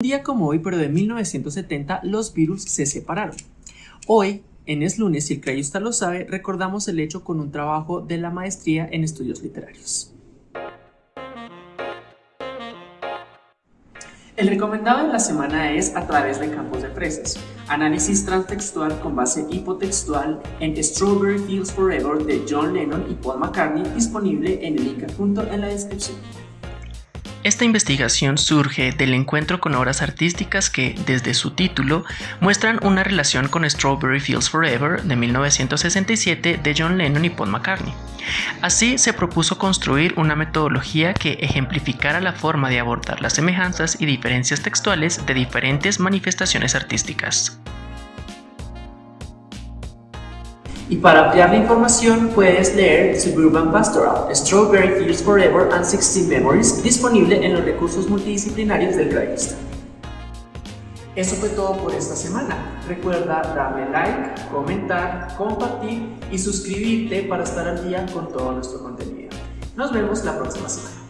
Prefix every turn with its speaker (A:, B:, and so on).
A: Un día como hoy, pero de 1970, los Beatles se separaron. Hoy, en Es Lunes, si el crayusta lo sabe, recordamos el hecho con un trabajo de la maestría en estudios literarios. El recomendado de la semana es A través de campos de fresas, análisis transtextual con base hipotextual en Strawberry Fields Forever de John Lennon y Paul McCartney, disponible en el link adjunto en la descripción.
B: Esta investigación surge del encuentro con obras artísticas que, desde su título, muestran una relación con Strawberry Fields Forever de 1967 de John Lennon y Paul McCartney. Así se propuso construir una metodología que ejemplificara la forma de abordar las semejanzas y diferencias textuales de diferentes manifestaciones artísticas.
A: Y para ampliar la información puedes leer Suburban Pastoral, Strawberry Fields Forever and 16 Memories, disponible en los recursos multidisciplinarios del Gravista. Eso fue todo por esta semana. Recuerda darle like, comentar, compartir y suscribirte para estar al día con todo nuestro contenido. Nos vemos la próxima semana.